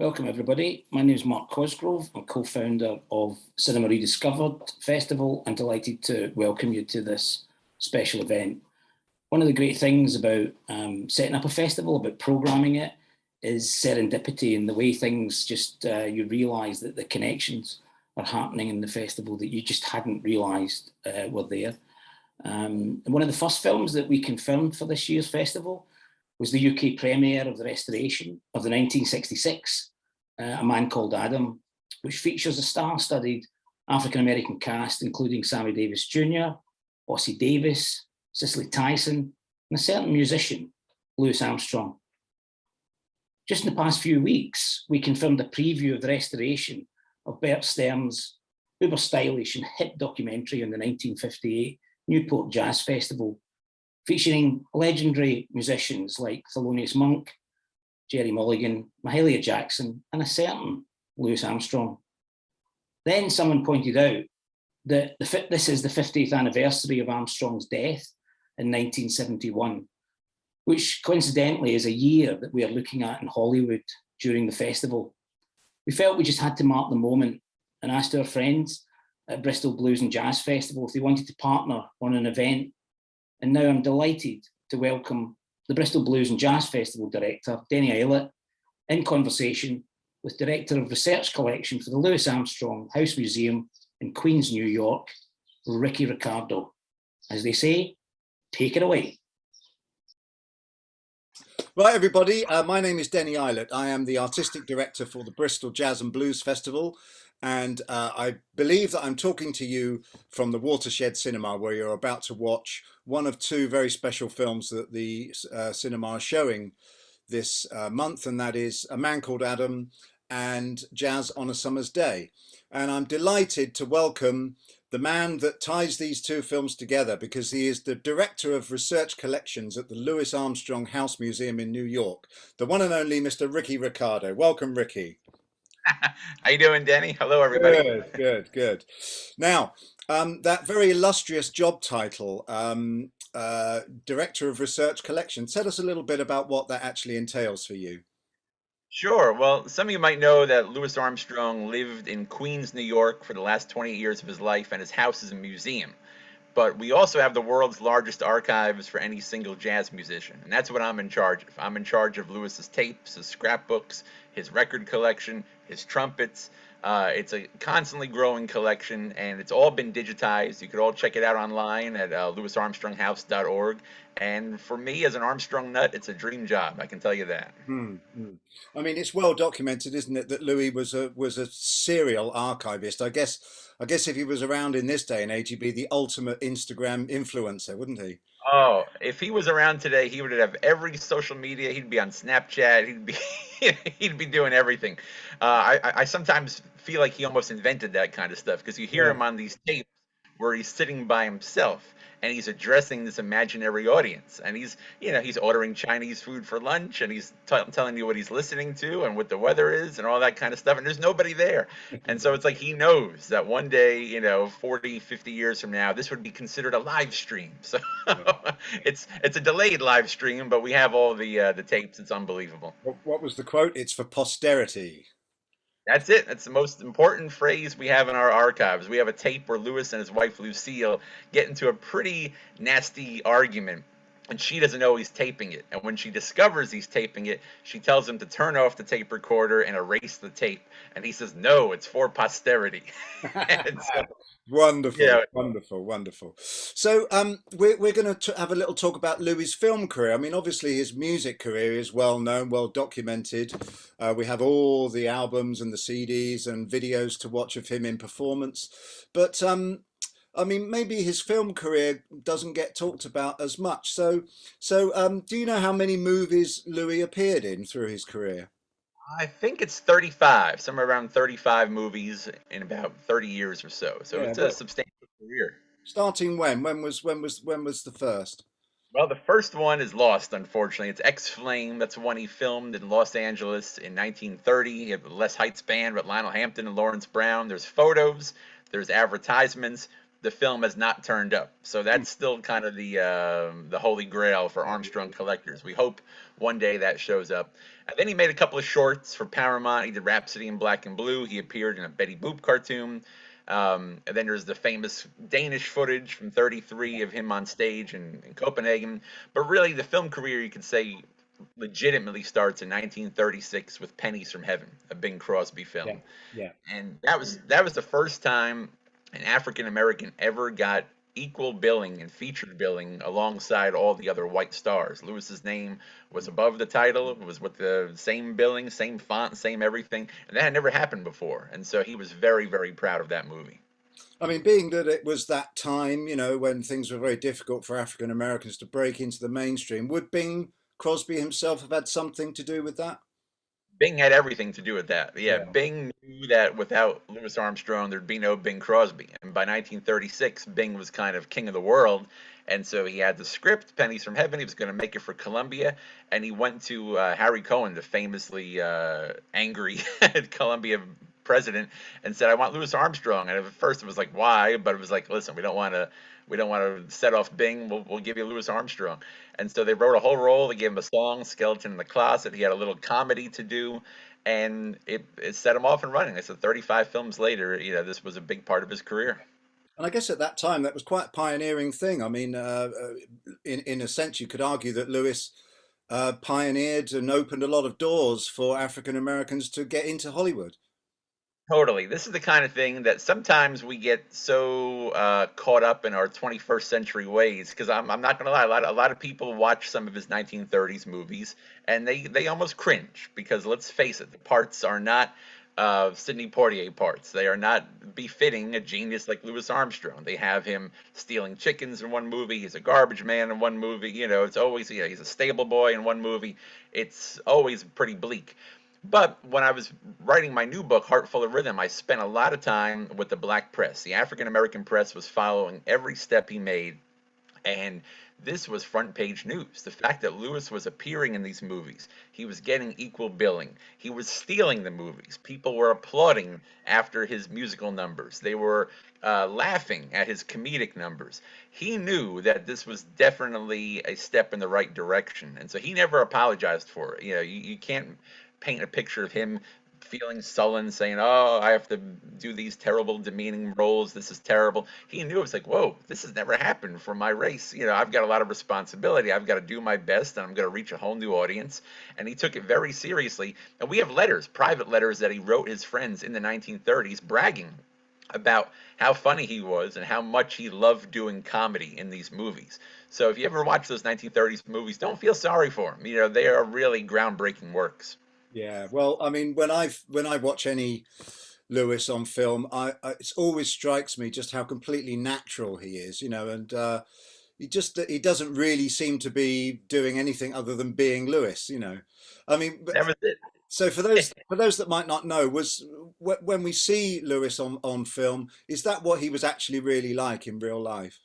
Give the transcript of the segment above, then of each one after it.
Welcome everybody. My name is Mark Cosgrove. I'm co-founder of Cinema Rediscovered Festival and delighted to welcome you to this special event. One of the great things about um, setting up a festival, about programming it, is serendipity and the way things just, uh, you realise that the connections are happening in the festival that you just hadn't realised uh, were there. Um, one of the first films that we confirmed for this year's festival was the UK premiere of the restoration of the 1966 uh, A Man Called Adam, which features a star-studded African-American cast, including Sammy Davis Jr., Ossie Davis, Cicely Tyson, and a certain musician, Louis Armstrong. Just in the past few weeks, we confirmed a preview of the restoration of Bert Stern's uber stylish and hit documentary on the 1958 Newport Jazz Festival, featuring legendary musicians like Thelonious Monk, Gerry Mulligan, Mahalia Jackson, and a certain Louis Armstrong. Then someone pointed out that the, this is the 50th anniversary of Armstrong's death in 1971, which coincidentally is a year that we are looking at in Hollywood during the festival. We felt we just had to mark the moment and asked our friends at Bristol Blues and Jazz Festival if they wanted to partner on an event. And now I'm delighted to welcome the Bristol Blues and Jazz Festival director, Denny Ilett, in conversation with Director of Research Collection for the Louis Armstrong House Museum in Queens, New York, Ricky Riccardi. As they say, take it away. Right, everybody, uh, my name is Denny Ilett. I am the Artistic Director for the Bristol Jazz and Blues Festival and uh, I believe that I'm talking to you from the Watershed Cinema where you're about to watch one of two very special films that the uh, cinema is showing this uh, month and that is A Man Called Adam and Jazz on a Summer's Day. And I'm delighted to welcome the man that ties these two films together because he is the director of research collections at the Louis Armstrong House Museum in New York, the one and only Mr. Ricky Riccardi. Welcome, Ricky. How you doing, Denny? Hello, everybody. Good, good, good. Now, um, that very illustrious job title, um, uh, Director of Research Collection, tell us a little bit about what that actually entails for you. Sure. Well, some of you might know that Louis Armstrong lived in Queens, New York for the last 20 years of his life, and his house is a museum. But we also have the world's largest archives for any single jazz musician, and that's what I'm in charge of. I'm in charge of Louis's tapes, his scrapbooks, his record collection, his trumpets. Uh, it's a constantly growing collection, and it's all been digitized. You could all check it out online at uh, louisarmstronghouse.org. And for me, as an Armstrong nut, it's a dream job. I can tell you that. Hmm, hmm. I mean, it's well documented, isn't it, that Louis was a was a serial archivist. I guess I guess if he was around in this day and age, he'd be the ultimate Instagram influencer, wouldn't he? Oh, if he was around today, he would have every social media. He'd be on Snapchat. He'd be he'd be doing everything. Uh, I I sometimes feel like he almost invented that kind of stuff because you hear yeah. him on these tapes where he's sitting by himself and he's addressing this imaginary audience. And he's you know he's ordering chinese food for lunch and he's telling you what he's listening to and what the weather is and all that kind of stuff and there's nobody there. And so it's like he knows that one day you know 40 50 years from now this would be considered a live stream. So it's it's a delayed live stream but we have all the uh, the tapes. It's unbelievable. What was the quote? It's for posterity that's it. That's the most important phrase we have in our archives. We have a tape where Louis and his wife Lucille get into a pretty nasty argument and she doesn't know he's taping it. And when she discovers he's taping it, she tells him to turn off the tape recorder and erase the tape. And he says, "No, it's for posterity." so, wonderful, yeah. wonderful, wonderful. So, um, we're we're going to have a little talk about Louis' film career. I mean, obviously, his music career is well known, well documented. Uh, we have all the albums and the CDs and videos to watch of him in performance. But um, I mean, maybe his film career doesn't get talked about as much. So, so um, do you know how many movies Louis appeared in through his career? I think it's 35, somewhere around 35 movies in about 30 years or so. So yeah, it's a substantial career. Starting when? When was when was when was the first? Well, the first one is lost, unfortunately. It's Ex-Flame. That's one he filmed in Los Angeles in 1930. He had Les Hite's Band with Lionel Hampton and Lawrence Brown. There's photos, there's advertisements, the film has not turned up. So that's still kind of the uh, the holy grail for Armstrong collectors. We hope one day that shows up. And then he made a couple of shorts for Paramount. He did Rhapsody in Black and Blue. He appeared in a Betty Boop cartoon. Um, and then there's the famous Danish footage from 33 of him on stage in, in Copenhagen. But really, the film career, you could say, legitimately starts in 1936 with Pennies from Heaven, a Bing Crosby film. Yeah, yeah. And that was that was the first time an African American ever got equal billing and featured billing alongside all the other white stars. Louis's name was above the title, it was with the same billing, same font, same everything, and that had never happened before. And so he was very, very proud of that movie. I mean, being that it was that time, you know, when things were very difficult for African Americans to break into the mainstream, would Bing Crosby himself have had something to do with that? Bing had everything to do with that. Yeah, Yeah. Bing knew that without Louis Armstrong, there'd be no Bing Crosby. And by 1936, Bing was kind of king of the world. And so he had the script, Pennies from Heaven. He was going to make it for Columbia. And he went to uh, Harry Cohn, the famously uh, angry Columbia president, and said, I want Louis Armstrong. And at first it was like, why? But it was like, listen, we don't want to. We don't want to set off Bing. We'll, we'll give you Louis Armstrong. And so they wrote a whole role. They gave him a song, Skeleton in the Closet. He had a little comedy to do, and it, it set him off and running. I said 35 films later, you know, this was a big part of his career. And I guess at that time that was quite a pioneering thing. I mean, uh, uh, in in a sense, you could argue that Louis uh, pioneered and opened a lot of doors for African Americans to get into Hollywood. Totally. This is the kind of thing that sometimes we get so uh, caught up in our 21st century ways. Because I'm, I'm not going to lie, a lot, a lot of people watch some of his 1930s movies and they, they almost cringe because let's face it, the parts are not uh, Sidney Poitier parts. They are not befitting a genius like Louis Armstrong. They have him stealing chickens in one movie. He's a garbage man in one movie. You know, it's always, he's a stable boy in one movie. It's always pretty bleak. But when I was writing my new book, Heart Full of Rhythm, I spent a lot of time with the black press. The African American press was following every step he made. And this was front page news. The fact that Louis was appearing in these movies, he was getting equal billing, he was stealing the movies. People were applauding after his musical numbers, they were uh, laughing at his comedic numbers. He knew that this was definitely a step in the right direction. And so he never apologized for it. You know, you, you can't paint a picture of him feeling sullen, saying, "Oh, I have to do these terrible, demeaning roles. This is terrible." He knew it was like, "Whoa, this has never happened for my race. You know, I've got a lot of responsibility. I've got to do my best, and I'm going to reach a whole new audience." And he took it very seriously. And we have letters, private letters that he wrote his friends in the 1930s, bragging about how funny he was and how much he loved doing comedy in these movies. So if you ever watch those 1930s movies, don't feel sorry for him. You know, they are really groundbreaking works. Yeah, well, I mean, when I when I watch any Louis on film, I, I it always strikes me just how completely natural he is, you know, and uh, he just he doesn't really seem to be doing anything other than being Louis, you know. I mean, but, That was it. so for those for those that might not know, was when we see Louis on on film, is that what he was actually really like in real life?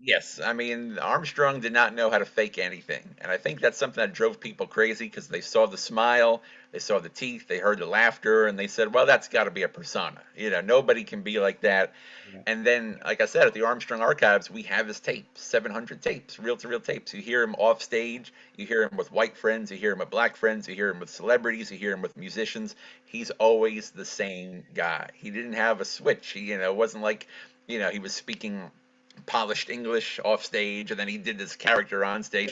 Yes, I mean Armstrong did not know how to fake anything, and I think that's something that drove people crazy because they saw the smile, they saw the teeth, they heard the laughter, and they said, "Well, that's got to be a persona." You know, nobody can be like that. Yeah. And then, like I said, at the Armstrong Archives, we have his tapes, 700 tapes, reel-to-reel tapes. You hear him off stage, you hear him with white friends, you hear him with black friends, you hear him with celebrities, you hear him with musicians. He's always the same guy. He didn't have a switch. He, you know, it wasn't like, you know, he was speaking polished English off stage and then he did this character on stage.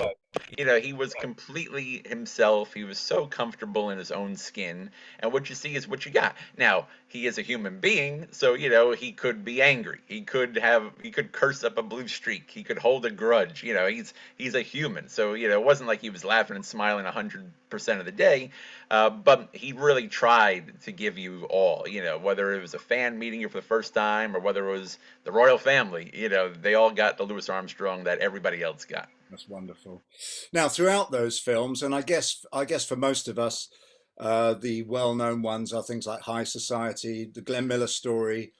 You know, he was completely himself. He was so comfortable in his own skin. And what you see is what you got. Now, he is a human being, so you know, he could be angry. He could have he could curse up a blue streak. He could hold a grudge. You know, he's he's a human. So, you know, it wasn't like he was laughing and smiling hundred percent of the day. Uh, but he really tried to give you all, you know, whether it was a fan meeting you for the first time or whether it was the royal family, you know, they all got the Louis Armstrong that everybody else got. That's wonderful. Now, throughout those films, and I guess I guess for most of us, uh, the well-known ones are things like High Society, the Glenn Miller Story,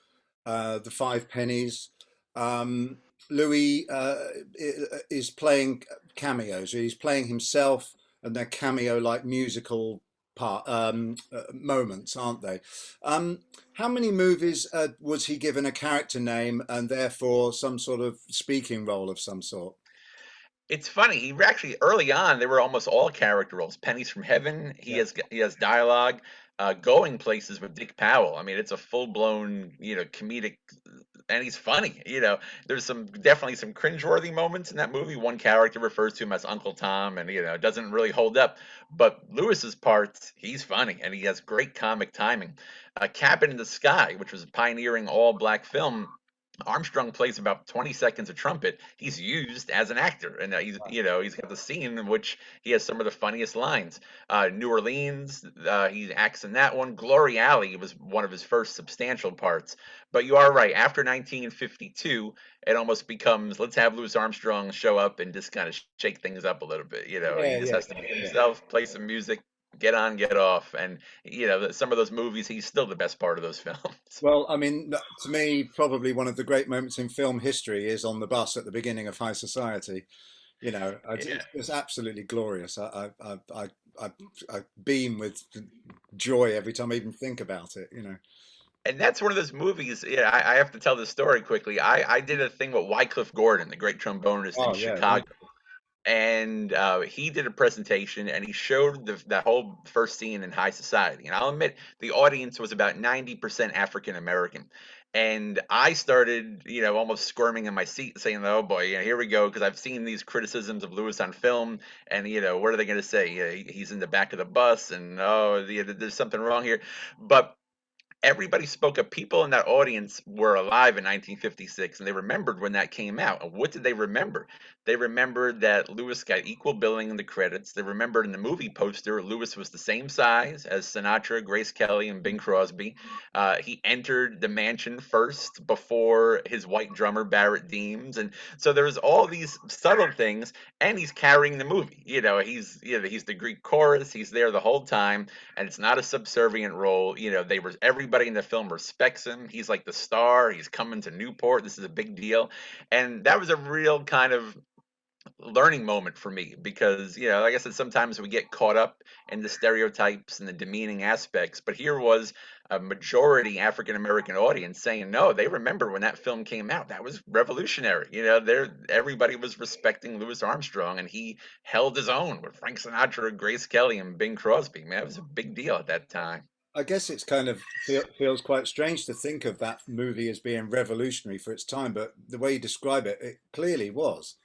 uh, the Five Pennies. Um, Louis uh, is playing cameos. He's playing himself, and they're cameo-like musical part um, uh, moments, aren't they? Um, how many movies uh, was he given a character name and therefore some sort of speaking role of some sort? It's funny. He actually early on they were almost all character roles. Pennies from Heaven. He Yeah. has he has dialogue. Uh, going places with Dick Powell. I mean, it's a full blown you know comedic, and he's funny. You know, there's some definitely some cringeworthy moments in that movie. One character refers to him as Uncle Tom, and you know it doesn't really hold up. But Louis's parts, he's funny, and he has great comic timing. Uh, Cabin in the Sky, which was a pioneering all black film. Armstrong plays about 20 seconds of trumpet. He's used as an actor, and he's you know he's got the scene in which he has some of the funniest lines. Uh, New Orleans, uh, he acts in that one. Glory Alley was one of his first substantial parts. But you are right. After 1952, it almost becomes let's have Louis Armstrong show up and just kind of shake things up a little bit. You know, Yeah, he just yeah, has to be yeah. himself, play some music, get on, get off, and you know some of those movies, he's still the best part of those films. Well, I mean, to me, probably one of the great moments in film history is on the bus at the beginning of High Society. You know, I- Yeah. it's, it's absolutely glorious. I, I, I, I, I beam with joy every time I even think about it. You know. And that's one of those movies. Yeah, I, I have to tell this story quickly. I, I did a thing with Wycliffe Gordon, the great trombonist Oh in yeah, Chicago, and uh, he did a presentation and he showed the, that whole first scene in High Society. And I'll admit, the audience was about ninety percent African American. And I started, you know, almost squirming in my seat, saying, "Oh boy, here we go," because I've seen these criticisms of Louis on film, and you know, what are they going to say? Yeah, he- he's in the back of the bus, and oh, the, there's something wrong here. But everybody spoke of People in that audience were alive in 1956 and they remembered when that came out. And what did they remember? They remembered that Louis got equal billing in the credits. They remembered in the movie poster, Louis was the same size as Sinatra, Grace Kelly, and Bing Crosby. Uh, he entered the mansion first before his white drummer, Barrett Deems. And so there's all these subtle things, and he's carrying the movie. You know, he's you know, he's the Greek chorus, he's there the whole time and it's not a subservient role. You know, they were everybody in the film respects him. He's like the star. He's coming to Newport. This is a big deal, and that was a real kind of learning moment for me because you know like i said sometimes we get caught up in the stereotypes and the demeaning aspects but here was a majority african american audience saying no they remember when that film came out. That was revolutionary. You know there everybody was respecting louis armstrong and he held his own with frank sinatra grace kelly and bing crosby. Man it was a big deal at that time. I guess it's kind of feel, feels quite strange to think of that movie as being revolutionary for its time, but the way you describe it, it clearly was.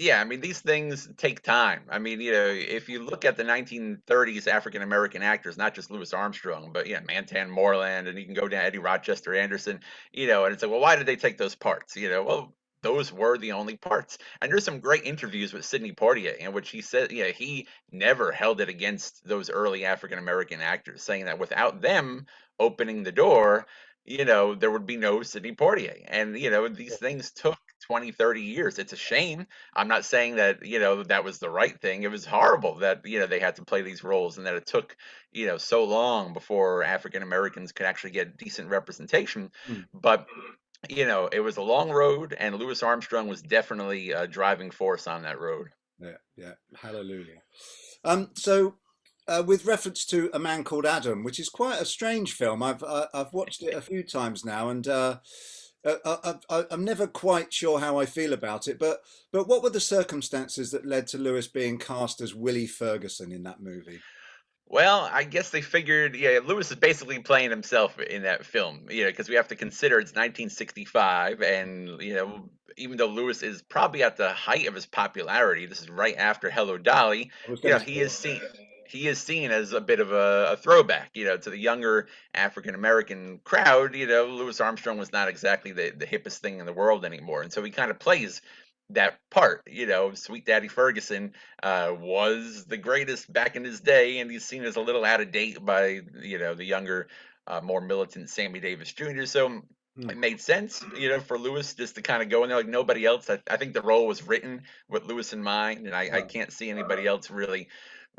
Yeah, I mean, these things take time. I mean, you know, if you look at the 1930s African American actors, not just Louis Armstrong, but yeah, Mantan Moreland, and you can go down Eddie Rochester Anderson, you know, and it's like, well, why did they take those parts? You know, well, those were the only parts. And there's some great interviews with Sidney Poitier in which he said, yeah, he never held it against those early African American actors, saying that without them opening the door, you know, there would be no Sidney Poitier. And, you know, these things took 20, 30 years. It's a shame. I'm not saying that, you know, that was the right thing. It was horrible that, you know, they had to play these roles and that it took, you know, so long before African Americans could actually get decent representation. Hmm. But, you know, it was a long road and Louis Armstrong was definitely a driving force on that road. Yeah, yeah, hallelujah. Um, so, uh, with reference to a man called Adam, which is quite a strange film, I've uh, I've watched it a few times now, and uh, uh, I, I, I'm never quite sure how I feel about it. But but what were the circumstances that led to Louis being cast as Willie Ferguson in that movie? Well, I guess they figured, yeah, Louis is basically playing himself in that film, you know, because we have to consider it's 1965, and you know, even though Louis is probably at the height of his popularity, this is right after Hello Dolly. You know, he is seen he is seen as a bit of a, a throwback, you know, to the younger African American crowd. You know, Louis Armstrong was not exactly the the hippest thing in the world anymore, and so he kind of plays that part. You know, Sweet Daddy Ferguson uh, was the greatest back in his day, and he's seen as a little out of date by you know the younger, uh, more militant Sammy Davis Jr. So Hmm. it made sense, you know, for Louis just to kind of go in there like nobody else. I, I think the role was written with Louis in mind, and I, I can't see anybody else really,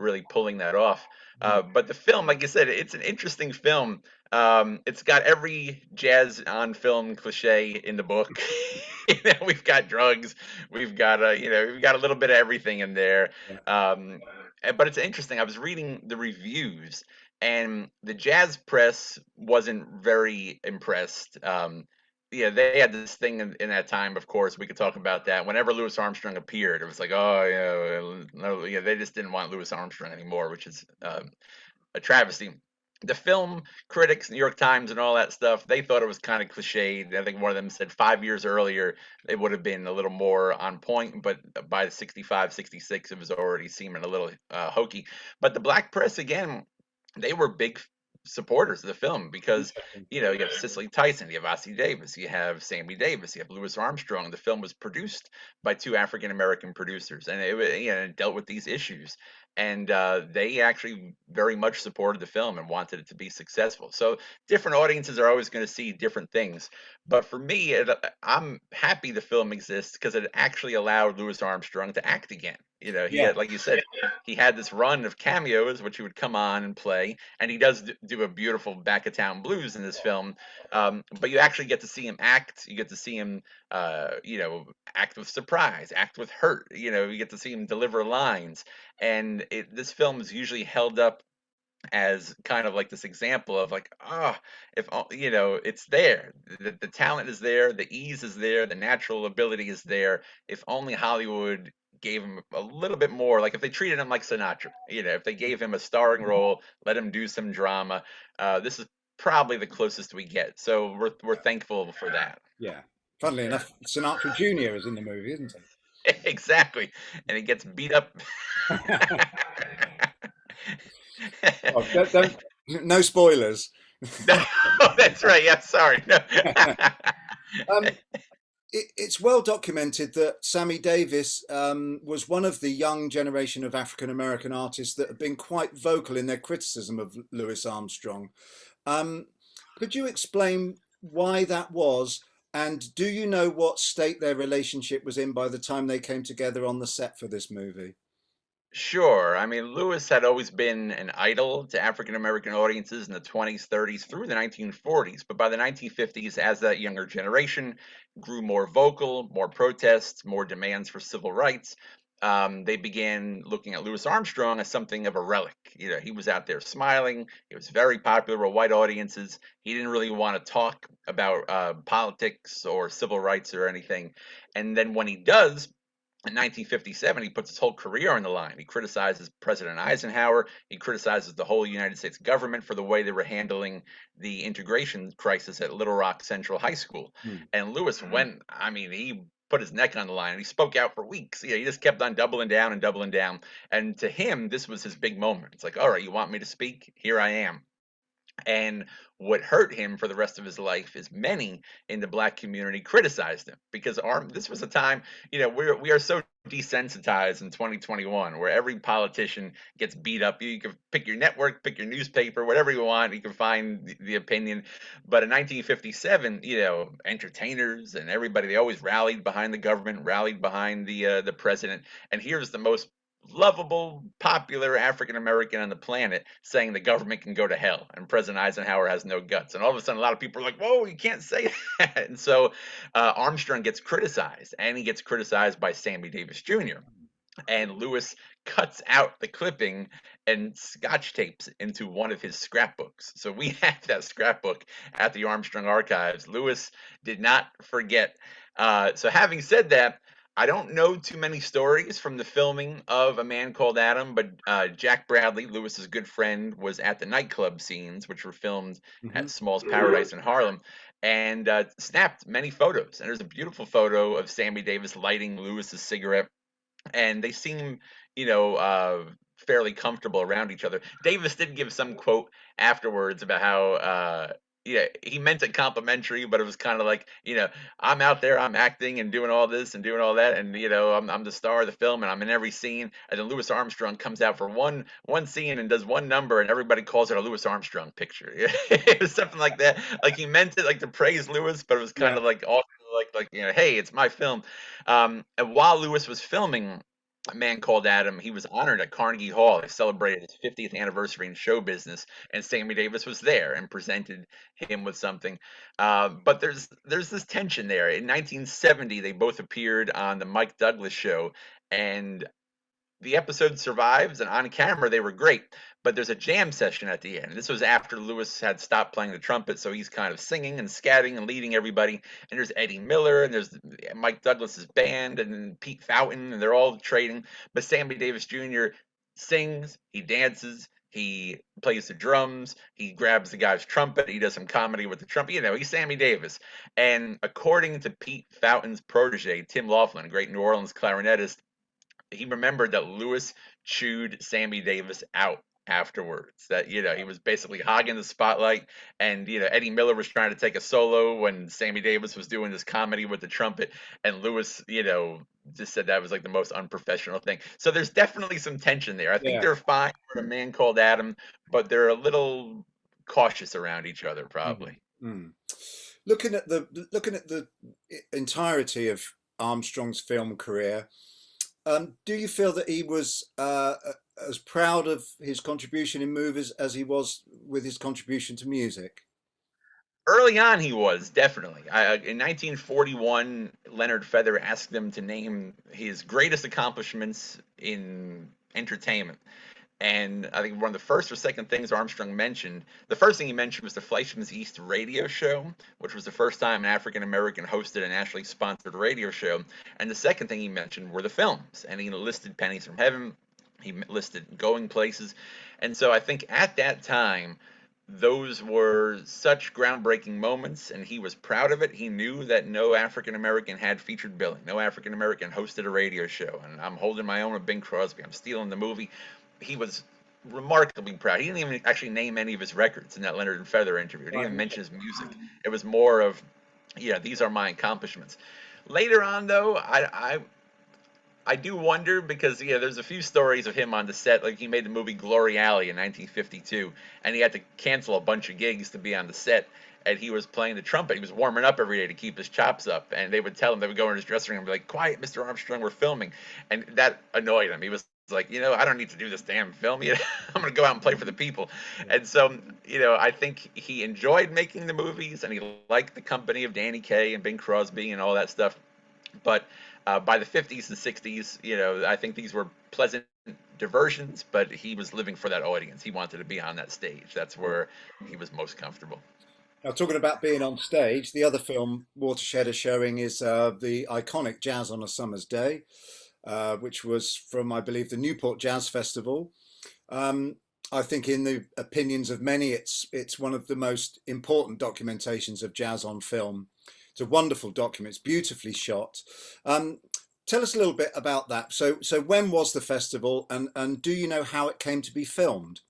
really pulling that off. Uh, but the film, like I said, it's an interesting film. Um, it's got every jazz on film cliche in the book. you know, we've got drugs, we've got a, you know, we've got a little bit of everything in there. Um, Uh, But it's interesting. I was reading the reviews, and the jazz press wasn't very impressed. Um, yeah, they had this thing in, in that time. Of course, we could talk about that. Whenever Louis Armstrong appeared, it was like, oh yeah, no, yeah. They just didn't want Louis Armstrong anymore, which is um, a travesty. The film critics, New York Times, and all that stuff, they thought it was kind of cliched. I think one of them said five years earlier it would have been a little more on point, but by 65, 66, it was already seeming a little uh, hokey. But the black press, again, they were big supporters of the film because you know you have Cicely Tyson, you have Ossie Davis, you have Sammy Davis, you have Louis Armstrong. The film was produced by two African American producers, and it, you know, it dealt with these issues. And uh, they actually very much supported the film and wanted it to be successful. So different audiences are always going to see different things. But for me, it, I'm happy the film exists because it actually allowed Louis Armstrong to act again. You know, he Yeah. had, like you said, he had this run of cameos, which he would come on and play, and he does do a beautiful back of town blues in this film. Um, but you actually get to see him act. You get to see him, uh, you know, act with surprise, act with hurt. You know, you get to see him deliver lines, and it, this film is usually held up as kind of like this example of like ah if o- you know it's there the, the talent is there the ease is there the natural ability is there if only hollywood gave him a little bit more like if they treated him like sinatra you know if they gave him a starring role let him do some drama uh, this is probably the closest we get so we're, we're thankful for that Yeah. Funnily enough, Sinatra Jr. is in the movie, isn't he? exactly and he gets beat up? Oh, don't, don't, no spoilers. no, that's right yeah sorry no. Um, it, it's well documented that Sammy Davis um, was one of the young generation of African American artists that have been quite vocal in their criticism of Louis Armstrong. Um, could you explain why that was? And do you know what state their relationship was in by the time they came together on the set for this movie? Sure. I mean, Louis had always been an idol to African American audiences in the 20s, 30s, through the 1940s. But by the 1950s, as that younger generation grew more vocal, more protests, more demands for civil rights, um, they began looking at Louis Armstrong as something of a relic. You know, he was out there smiling. He was very popular with white audiences. He didn't really want to talk about uh, politics or civil rights or anything. And then when he does, in 1957, he puts his whole career on the line. He criticizes President Eisenhower. He criticizes the whole United States government for the way they were handling the integration crisis at Little Rock Central High School. Hmm. And Louis went, I mean, he put his neck on the line. He spoke out for weeks. Yeah, he just kept on doubling down and doubling down. And to him, this was his big moment. It's like, all right, you want me to speak? Here I am. And what hurt him for the rest of his life is many in the black community criticized him because arm this was a time, you know, we're we are so desensitized in 2021 where every politician gets beat up. You can pick your network, pick your newspaper, whatever you want, you can find the, the opinion. But in 1957, you know, entertainers and everybody they always rallied behind the government, rallied behind the uh, the president. And here's the most lovable, popular African American on the planet saying the government can go to hell and President Eisenhower has no guts. And all of a sudden, a lot of people are like, whoa, you can't say that. And so uh, Armstrong gets criticized and he gets criticized by Sammy Davis Jr. And Louis cuts out the clipping and scotch tapes into one of his scrapbooks. So we have that scrapbook at the Armstrong Archives. Louis did not forget. Uh, so having said that, I don't know too many stories from the filming of A Man Called Adam, but uh, Jack Bradley, Louis's good friend, was at the nightclub scenes, which were filmed at Small's Paradise in Harlem, and uh, snapped many photos. And there's a beautiful photo of Sammy Davis lighting Louis's cigarette, and they seem, you know, uh, fairly comfortable around each other. Davis did give some quote afterwards about how. Yeah, he meant it complimentary, but it was kind of like, you know, I'm out there, I'm acting and doing all this and doing all that, and you know, I'm I'm the star of the film and I'm in every scene. And then Louis Armstrong comes out for one one scene and does one number, and everybody calls it a Louis Armstrong picture. it was something like that. Like he meant it like to praise Louis, but it was kind Yeah. of like also like like you know, hey, it's my film. Um, and while Louis was filming a man called Adam. He was honored at Carnegie Hall. They celebrated his 50th anniversary in show business, and Sammy Davis was there and presented him with something. Uh, but there's there's this tension there. In 1970, they both appeared on the Mike Douglas show, and the episode survives, and on camera they were great. But there's a jam session at the end. This was after Louis had stopped playing the trumpet, so he's kind of singing and scatting and leading everybody. And there's Eddie Miller, and there's Mike Douglas's band, and Pete Fountain, and they're all trading. But Sammy Davis Jr. sings, he dances, he plays the drums. He grabs the guy's trumpet. He does some comedy with the trumpet. You know, he's Sammy Davis. And according to Pete Fountain's protege, Tim Laughlin, a great New Orleans clarinetist, he remembered that Louis chewed Sammy Davis out afterwards. That you know he was basically hogging the spotlight, and you know Eddie Miller was trying to take a solo when Sammy Davis was doing this comedy with the trumpet, and Louis, you know, just said that was like the most unprofessional thing. So there's definitely some tension there. I think yeah. they're fine for a man called Adam, but they're a little cautious around each other, probably. Mm. Mm. Looking at the looking at the entirety of Armstrong's film career, um, do you feel that he was uh, as proud of his contribution in movies as he was with his contribution to music? Early on, he was definitely. I, uh, in 1941, Leonard Feather asked him to name his greatest accomplishments in entertainment. And I think one of the first or second things Armstrong mentioned, the first thing he mentioned was the Fleischmann's Yeast radio show, which was the first time an African American hosted a nationally sponsored radio show. And the second thing he mentioned were the films. And he listed Pennies from Heaven, he listed Going Places. And so I think at that time, those were such groundbreaking moments, and he was proud of it. He knew that no African American had featured billing, no African American hosted a radio show. And I'm holding my own with Bing Crosby. I'm stealing the movie he was remarkably proud. He didn't even actually name any of his records in that Leonard and Feather interview. He didn't even mention his music. It was more of, yeah, these are my accomplishments. Later on, though, I, I I do wonder because yeah, there's a few stories of him on the set. Like he made the movie Glory Alley in 1952, and he had to cancel a bunch of gigs to be on the set. And he was playing the trumpet. He was warming up every day to keep his chops up. And they would tell him they would go in his dressing room and be like, "Quiet, Mr. Armstrong, we're filming." And that annoyed him. He was like, you know, I don't need to do this damn film. You know, I'm going to go out and play for the people. And so, you know, I think he enjoyed making the movies and he liked the company of Danny Kaye and Bing Crosby and all that stuff. But uh, by the 50s and 60s, you know, I think these were pleasant diversions, but he was living for that audience. He wanted to be on that stage. That's where he was most comfortable. Now, talking about being on stage, the other film Watershed is showing is uh, the iconic Jazz on a Summer's Day. Uh, which was from, I believe, the Newport Jazz Festival. Um, I think in the opinions of many, it's it's one of the most important documentations of jazz on film. It's a wonderful document. It's beautifully shot. Um, tell us a little bit about that. So, so when was the festival, and and do you know how it came to be filmed?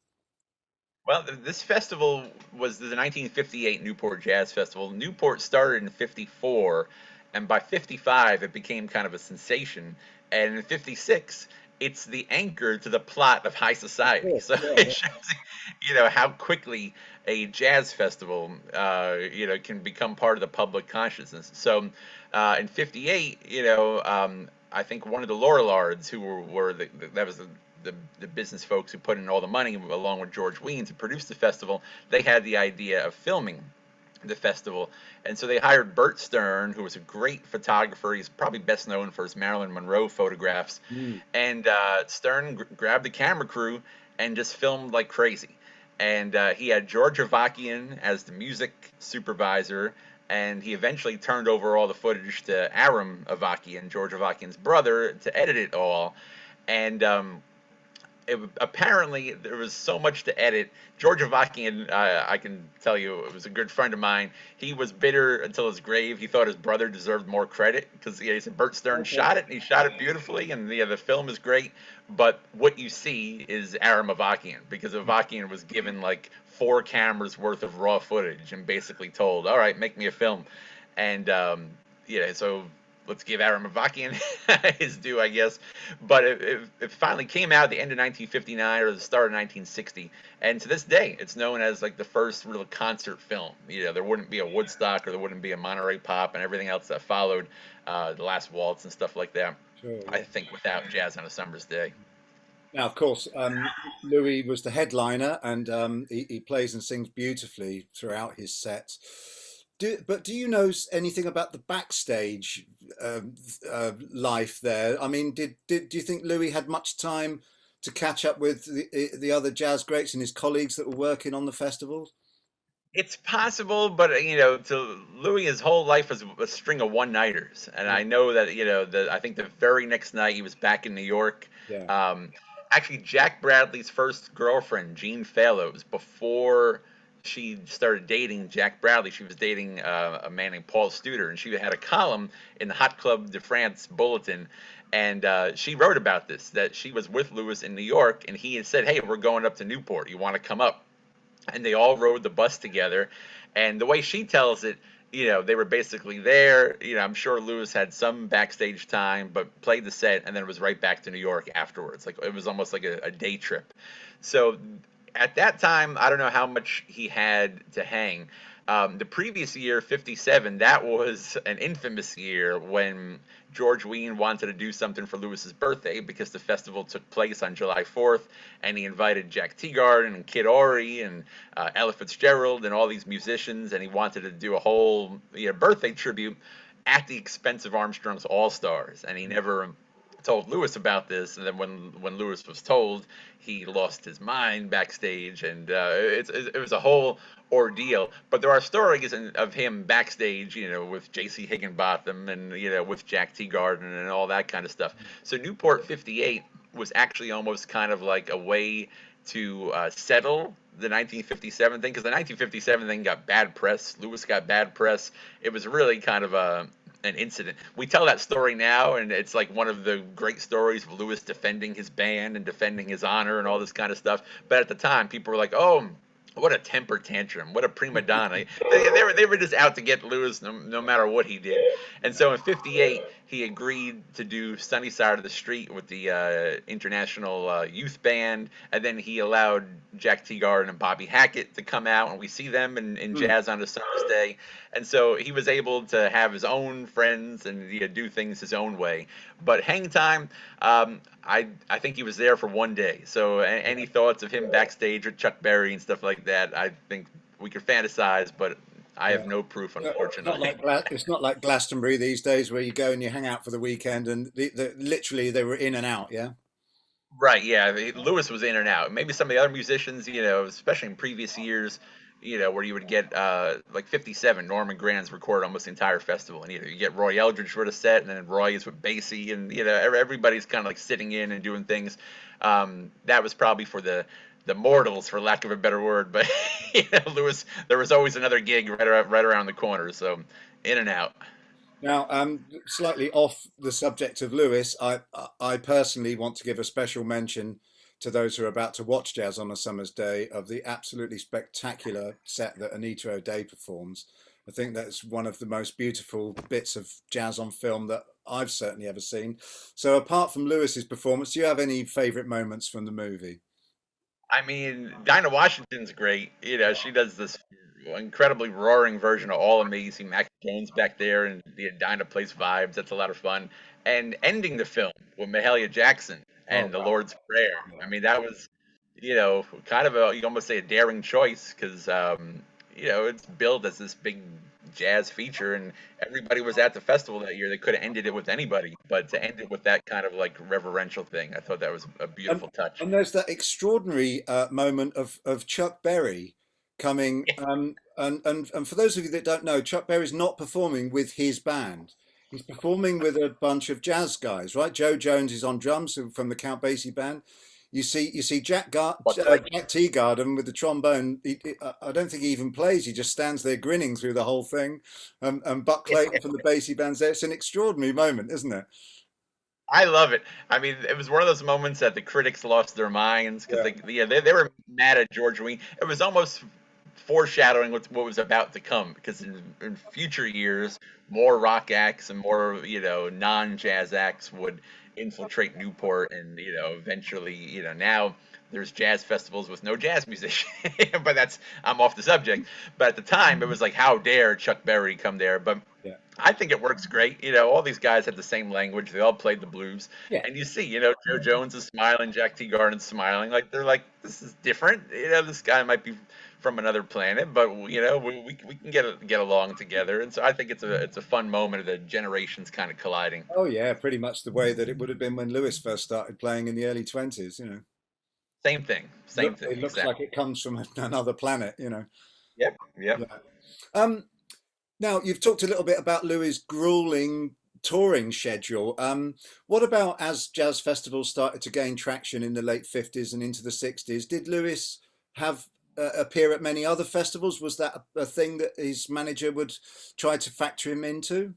Well, this festival was the 1958 Newport Jazz Festival. Newport started in 54, and by 55 it became kind of a sensation and in 56 it's the anchor to the plot of high society. So yeah, it shows you know how quickly a jazz festival uh, you know can become part of the public consciousness. So uh, in 58 you know um, i think one of the Lorillards who were, were the, the, that was the, the, the business folks who put in all the money along with george wein to produce the festival they had the idea of filming the festival. And so they hired Bert Stern, who was a great photographer. He's probably best known for his Marilyn Monroe photographs. Mm. And uh, Stern gr- grabbed the camera crew and just filmed like crazy. And uh, he had George Avakian as the music supervisor. And he eventually turned over all the footage to Aram Avakian, George Avakian's brother, to edit it all. And um, it, apparently there was so much to edit. George Avakian, uh, I can tell you, it was a good friend of mine. He was bitter until his grave. He thought his brother deserved more credit because he said Bert Stern okay. shot it, and he shot it beautifully, and yeah, the film is great. But what you see is Aram Avakian because Avakian was given like four cameras worth of raw footage and basically told, "All right, make me a film," and um, yeah, so let's give Aram Avakian his due, I guess. But it, it, it, finally came out at the end of 1959 or the start of 1960, and to this day, it's known as like the first real concert film. You know, there wouldn't be a Woodstock or there wouldn't be a Monterey Pop and everything else that followed, uh, the Last Waltz and stuff like that. Sure. I think without Jazz on a Summer's Day. Now, of course, um, Louis was the headliner, and um, he, he plays and sings beautifully throughout his set. Do, but do you know anything about the backstage uh, uh, life there. I mean, did, did do you think Louis had much time to catch up with the, the other jazz greats and his colleagues that were working on the festivals? It's possible, but you know, to Louis, his whole life was a string of one-nighters, and I know that you know, the I think the very next night he was back in New York. Yeah. Um, actually, Jack Bradley's first girlfriend, Jean Fallows, before she started dating Jack Bradley, she was dating uh, a man named Paul Studer, and she had a column in the Hot Club de France Bulletin, and uh, she wrote about this that she was with Louis in New York, and he had said, "Hey, we're going up to Newport. You want to come up?" And they all rode the bus together, and the way she tells it, you know, they were basically there. You know, I'm sure Louis had some backstage time, but played the set and then it was right back to New York afterwards. Like it was almost like a, a day trip. So at that time, I don't know how much he had to hang. Um, the previous year, 57, that was an infamous year when George Wein wanted to do something for Louis's birthday because the festival took place on July 4th, and he invited Jack Teagarden and Kid Ory and uh, Ella Fitzgerald and all these musicians, and he wanted to do a whole you know, birthday tribute at the expense of Armstrong's All Stars, and he never told Louis about this, and then when when Louis was told, he lost his mind backstage, and uh, it, it, was a whole ordeal. But there are stories of him backstage, you know, with J.C. Higginbotham and you know with Jack Teagarden and all that kind of stuff. So Newport '58 was actually almost kind of like a way to uh, settle the 1957 thing because the 1957 thing got bad press. Louis got bad press. It was really kind of a an incident. We tell that story now, and it's like one of the great stories of Louis defending his band and defending his honor and all this kind of stuff. But at the time, people were like, "Oh, what a temper tantrum! What a prima donna!" they, they, were they were just out to get Louis no, no matter what he did. And so in '58, he agreed to do Sunny Side of the Street with the uh, International uh, Youth Band, and then he allowed Jack Teagarden and Bobby Hackett to come out, and we see them in, in mm. jazz on a summer's day. And so he was able to have his own friends and you know, do things his own way. But Hang Time, um, I I think he was there for one day. So any thoughts of him backstage with Chuck Berry and stuff like that, I think we could fantasize, but I have no proof, unfortunately. It's not, like, it's not like Glastonbury these days where you go and you hang out for the weekend and the, the, literally they were in and out, yeah? Right, yeah. Louis was in and out. Maybe some of the other musicians, you know, especially in previous years, you know, where you would get uh, like 57, Norman Granz recorded almost the entire festival. And you know, you get Roy Eldridge for the set, and then Roy is with Basie, and you know, everybody's kind of like sitting in and doing things. Um, that was probably for the the mortals, for lack of a better word. But you know, Louis, there was always another gig right around, right around the corner, so in and out. Now, um, slightly off the subject of Louis, I I personally want to give a special mention to those who are about to watch Jazz on a Summer's Day of the absolutely spectacular set that Anita O'Day performs. I think that's one of the most beautiful bits of jazz on film that I've certainly ever seen. So apart from Louis's performance, do you have any favorite moments from the movie? I mean, Dinah Washington's great. You know, she does this incredibly roaring version of All Amazing Mac Jones back there, and the Dinah plays vibes. That's a lot of fun. And ending the film with Mahalia Jackson and oh, the wow. Lord's Prayer. I mean, that was, you know, kind of a you almost say a daring choice because um, you know it's billed as this big jazz feature, and everybody was at the festival that year. They could have ended it with anybody, but to end it with that kind of like reverential thing, I thought that was a beautiful and, touch. And there's that extraordinary uh, moment of of Chuck Berry coming, um, and and and for those of you that don't know, Chuck Berry's not performing with his band. He's performing with a bunch of jazz guys, right? Jo Jones is on drums from the Count Basie band. You see, you see Jack, Gar- uh, Jack Teagarden with the trombone. He, he, I don't think he even plays. He just stands there grinning through the whole thing. Um, and Buck Clayton from the Basie band's there. It's an extraordinary moment, isn't it? I love it. I mean, it was one of those moments that the critics lost their minds because yeah. They, yeah, they, they were mad at George Wein. It was almost foreshadowing what, what was about to come because in, in future years, more rock acts and more you know non-jazz acts would infiltrate Newport, and you know, eventually, you know, now there's jazz festivals with no jazz musician. but that's I'm off the subject. But at the time, it was like, how dare Chuck Berry come there? But yeah. I think it works great. You know, all these guys had the same language. They all played the blues, yeah. and you see, you know, Jo Jones is smiling, Jack T. Teagarden's smiling. Like they're like, this is different. You know, this guy might be from another planet, but you know we, we, we can get get along together, and so I think it's a it's a fun moment of the generations kind of colliding. Oh yeah, pretty much the way that it would have been when Louis first started playing in the early twenties. You know, same thing, same Look, thing. It looks exactly. like it comes from another planet. You know. Yep, yep. Yeah. Um, now you've talked a little bit about Louis' grueling touring schedule. Um, what about as jazz festivals started to gain traction in the late 50s and into the 60s? Did Louis have uh, appear at many other festivals? Was that a, a, thing that his manager would try to factor him into?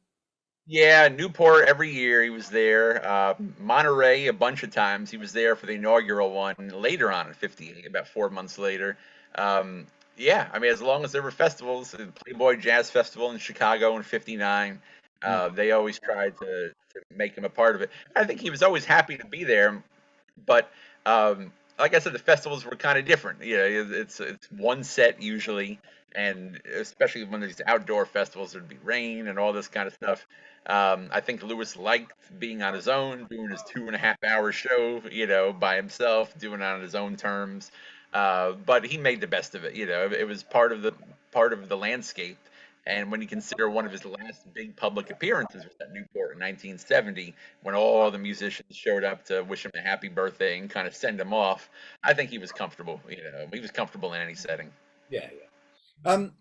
Yeah, Newport every year he was there. Uh, Monterey a bunch of times. He was there for the inaugural one later on in 58, about four months later. Um, yeah, I mean, as long as there were festivals, the Playboy Jazz Festival in Chicago in '59, uh, they always tried to, to make him a part of it. I think he was always happy to be there, but um, like I said, the festivals were kind of different. You know, it's it's one set usually, and especially when there's outdoor festivals, there'd be rain and all this kind of stuff. Um, I think Louis liked being on his own, doing his two and a half hour show, you know, by himself, doing it on his own terms. Uh, but he made the best of it. You know, it was part of the part of the landscape and when you consider one of his last big public appearances was at Newport in 1970, when all the musicians showed up to wish him a happy birthday and kind of send him off, I think he was comfortable. You know, he was comfortable in any setting. Yeah, yeah. Um,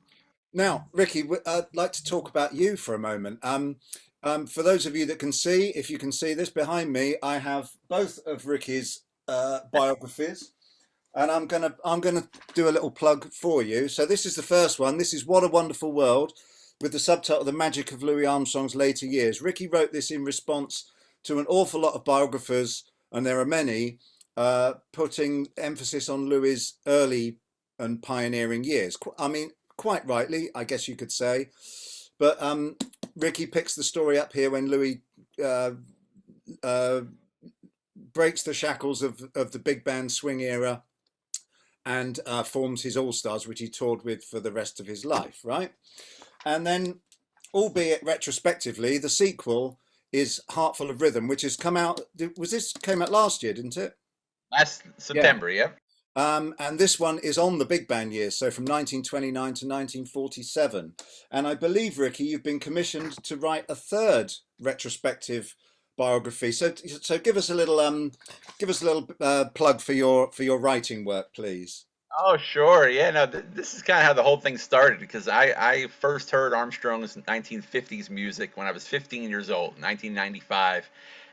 now, Ricky, I'd like to talk about you for a moment. Um, um, for those of you that can see, if you can see this behind me, I have both of Ricky's uh, biographies and I'm gonna I'm gonna do a little plug for you. So this is the first one. This is What a Wonderful World, with the subtitle The Magic of Louis Armstrong's Later Years. Ricky wrote this in response to an awful lot of biographers, and there are many, uh, putting emphasis on Louis' early and pioneering years. I mean, quite rightly, I guess you could say. But um, Ricky picks the story up here when Louis uh, uh, breaks the shackles of, of the big band swing era and uh, forms his All Stars, which he toured with for the rest of his life, right? And then, albeit retrospectively, the sequel is Heart Full of Rhythm, which has come out. Was this came out last year, didn't it? Last September, yeah. yeah. Um, and this one is on the big band years, so from 1929 to 1947. And I believe, Ricky, you've been commissioned to write a third retrospective biography. So, so give us a little, um, give us a little uh, plug for your for your writing work, please. Oh, sure. Yeah, no, th this is kind of how the whole thing started because I, I first heard Armstrong's 1950s music when I was 15 years old, 1995.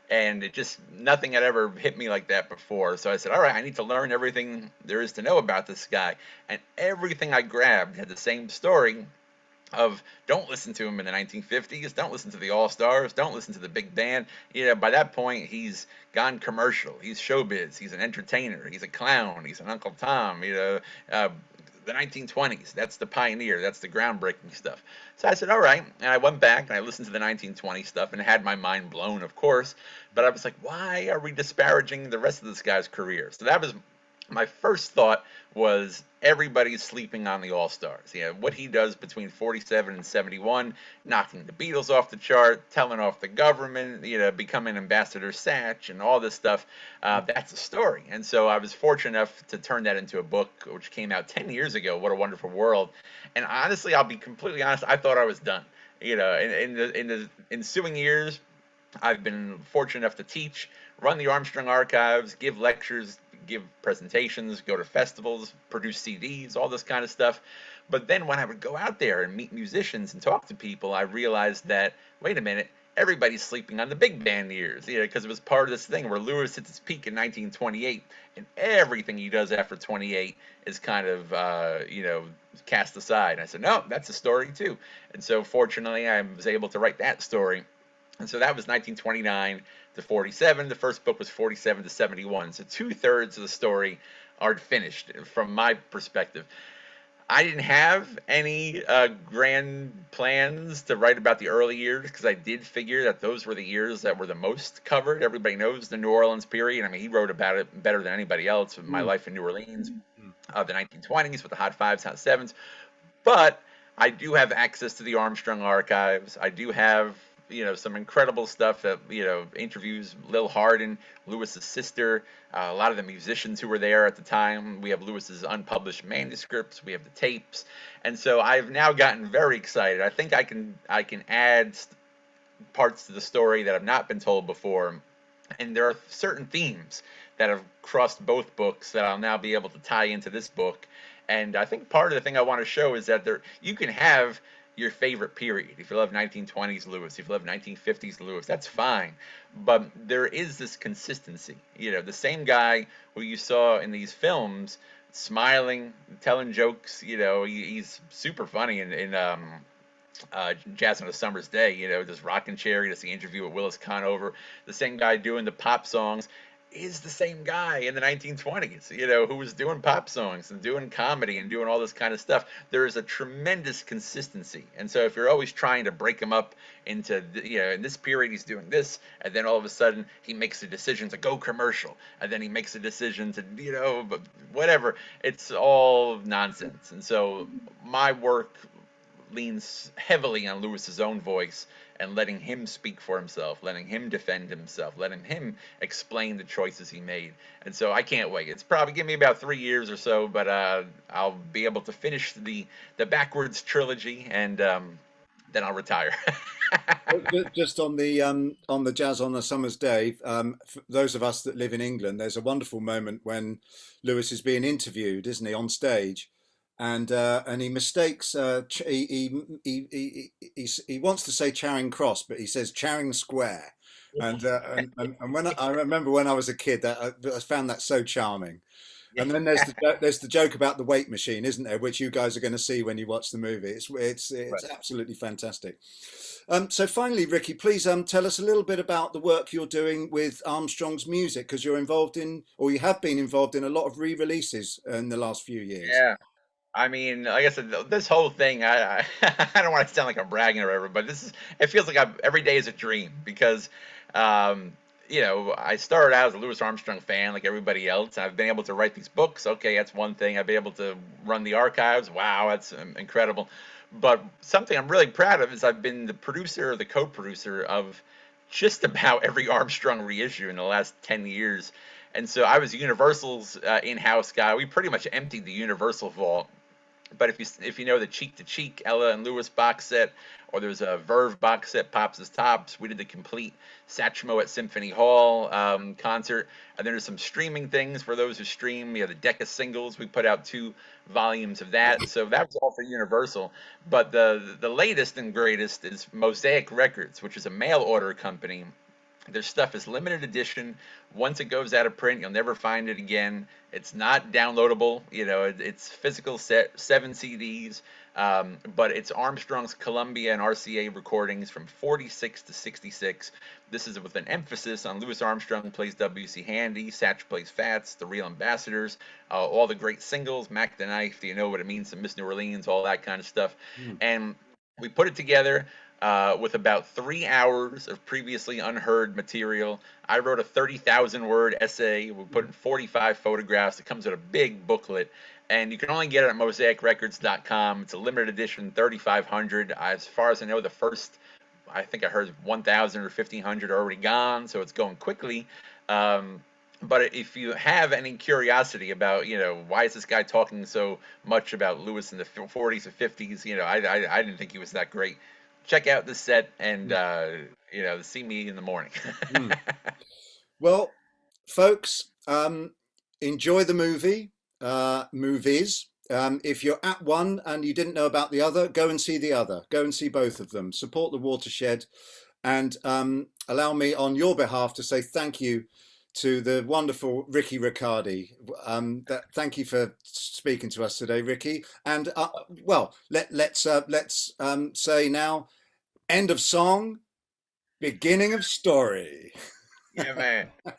And it just, nothing had ever hit me like that before. So I said, all right, I need to learn everything there is to know about this guy. And everything I grabbed had the same story of don't listen to him in the 1950s, don't listen to the All Stars, don't listen to the big band. You know, by that point, he's gone commercial. He's showbiz. He's an entertainer. He's a clown. He's an Uncle Tom. You know, uh, the 1920s. That's the pioneer. That's the groundbreaking stuff. So I said, all right. And I went back and I listened to the 1920 stuff and had my mind blown, of course. But I was like, why are we disparaging the rest of this guy's career? So that was my first thought was everybody's sleeping on the All Stars. Yeah, what he does between 47 and 71, knocking the Beatles off the chart, telling off the government, you know, becoming Ambassador Satch, and all this stuff. Uh, that's a story. And so I was fortunate enough to turn that into a book, which came out 10 years ago. What a Wonderful World. And honestly, I'll be completely honest. I thought I was done. You know, in, in the in the ensuing years, I've been fortunate enough to teach, run the Armstrong archives, give lectures, give presentations, go to festivals, produce CDs, all this kind of stuff. But then when I would go out there and meet musicians and talk to people, I realized that, wait a minute, everybody's sleeping on the big band years, you know, because it was part of this thing where Louis hits its peak in 1928, and everything he does after 28 is kind of, uh, you know, cast aside. And I said, no, that's a story too. And so fortunately, I was able to write that story. And so that was 1929 to 47. The first book was 47 to 71. So two thirds of the story are finished from my perspective. I didn't have any uh, grand plans to write about the early years because I did figure that those were the years that were the most covered. Everybody knows the New Orleans period. I mean, he wrote about it better than anybody else. In my mm. life in New Orleans, uh, the 1920s with the Hot Fives, Hot Sevens. But I do have access to the Armstrong archives. I do have you know some incredible stuff that you know interviews Lil Hardin, Louis's sister, uh, a lot of the musicians who were there at the time. We have Louis's unpublished manuscripts, we have the tapes, and so I've now gotten very excited. I think I can I can add parts to the story that have not been told before, and there are certain themes that have crossed both books that I'll now be able to tie into this book. And I think part of the thing I want to show is that there you can have your favorite period. If you love 1920s Louis, if you love 1950s Louis, that's fine. But there is this consistency. You know, the same guy who you saw in these films smiling, telling jokes, you know, he, he's super funny in, in um, uh, Jazz on a Summer's Day, you know, this rocking chair, he does the interview with Willis Conover, the same guy doing the pop songs is the same guy in the 1920s, you know, who was doing pop songs and doing comedy and doing all this kind of stuff. There is a tremendous consistency. And so if you're always trying to break him up into, you know, in this period he's doing this, and then all of a sudden he makes a decision to go commercial, and then he makes a decision to, you know, whatever, it's all nonsense. And so my work leans heavily on Louis's own voice and letting him speak for himself, letting him defend himself, letting him explain the choices he made. And so I can't wait. It's probably give me about three years or so, but uh, I'll be able to finish the the backwards trilogy and um, then I'll retire. Just on the um, on the jazz on a summer's day, um, for those of us that live in England, there's a wonderful moment when Louis is being interviewed, isn't he, on stage, and uh, and he mistakes uh, he, he, he, he, he wants to say Charing Cross, but he says Charing Square. And, uh, and, and, and when I, I, remember when I was a kid, that I, I found that so charming. And then there's the there's the joke about the weight machine, isn't there? Which you guys are going to see when you watch the movie. It's it's it's right. absolutely fantastic. Um, so finally, Ricky, please um, tell us a little bit about the work you're doing with Armstrong's music because you're involved in, or you have been involved in, a lot of re-releases in the last few years. Yeah, I mean, like I said, this whole thing, I, I, I don't want to sound like I'm bragging or whatever, but this is, it feels like I'm, every day is a dream because, um, you know, I started out as a Louis Armstrong fan like everybody else. I've been able to write these books. Okay, that's one thing. I've been able to run the archives. Wow, that's um, incredible. But something I'm really proud of is I've been the producer or the co-producer of just about every Armstrong reissue in the last 10 years. And so I was Universal's uh, in-house guy. We pretty much emptied the Universal vault but if you if you know the Cheek to Cheek Ella and Louis box set, or there's a Verve box set, Pops Is Tops, we did the complete Satchmo at Symphony Hall um, concert. And then there's some streaming things for those who stream. We have the Decca singles. We put out two volumes of that. So that was all for Universal. But the the latest and greatest is Mosaic Records, which is a mail order company their stuff is limited edition. Once it goes out of print, you'll never find it again. It's not downloadable. You know, it, it's physical set, seven CDs, um, but it's Armstrong's Columbia and RCA recordings from 46 to 66. This is with an emphasis on Louis Armstrong plays W.C. Handy, Satch plays Fats, The Real Ambassadors, uh, all the great singles, Mack the Knife, Do You Know What It Means to Miss New Orleans, all that kind of stuff. Mm. And we put it together uh, with about three hours of previously unheard material. I wrote a 30,000 word essay. We put in 45 photographs. It comes with a big booklet, and you can only get it at mosaicrecords.com. It's a limited edition, 3,500. As far as I know, the first, I think I heard 1,000 or 1,500 are already gone, so it's going quickly. Um, but if you have any curiosity about, you know, why is this guy talking so much about Louis in the 40s or 50s? You know, I, I, I didn't think he was that great check out the set and uh, you know see me in the morning. mm. Well, folks, um, enjoy the movie uh, movies. Um, if you're at one and you didn't know about the other, go and see the other. Go and see both of them. Support the watershed, and um, allow me on your behalf to say thank you to the wonderful Ricky Riccardi. Um, that, thank you for speaking to us today, Ricky. And uh, well, let, let's uh, let's um, say now, end of song, beginning of story. Yeah, man.